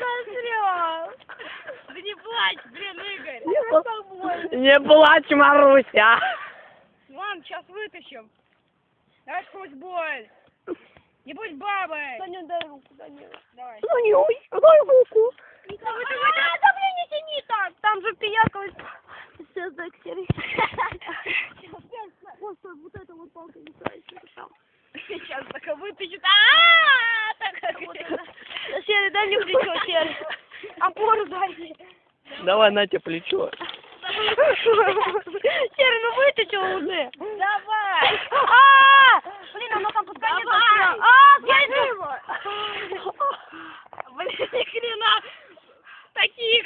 насрём. Да не плачь, блин, Игорь. Так больно. Не плачь, Маруся. Ладно, сейчас вытащим. Давай сквозь боль. Не будь бабой. Саня, дай руку, Данила. Давай. Не ой, дай руку. А, да блин, не тяни так. Там же пиякалось. Сейчас дай. Вот, стой, вот это вот палка не. Сейчас только вытащит. А, так Вот это. Серый, дай мне плечо, Серый. Опору дай мне. Давай, на тебе плечо. Серый, ну вытащил уже. Давай. А! Блин, оно там под конец Давай. А, его. Блин, ни хрена. Таких.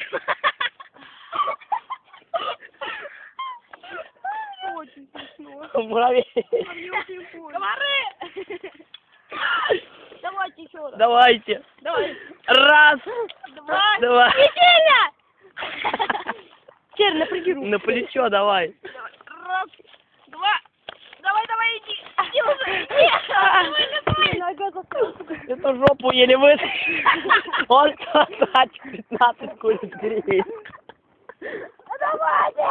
Очень смешно. Муравей. Комары. Давайте еще раз. Давайте. Давай. Раз. Два. Два. Серый, напряги руку. На плечо давай. Раз. Два. Давай, давай, иди. Иди уже. Иди. Давай, давай. Эту жопу еле вытащил. Он кстати 15 куриц греет. Давайте!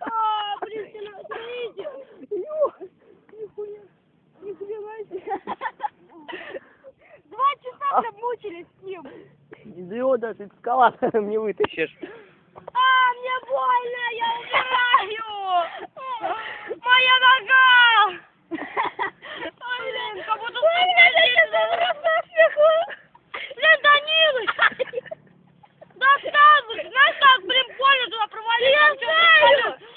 А, блин, ты на- смотрите. Нихуя, нихуя себе. Два мучились с ним. Идиот, даже эскалатором не вытащишь. А, мне больно, я умираю! Моя нога! Ой, блин, как будто Ой, блин, я просто смеху! Блин, Данилыч! Да встань, знаешь, как, блин, больно туда провалилось! Я знаю!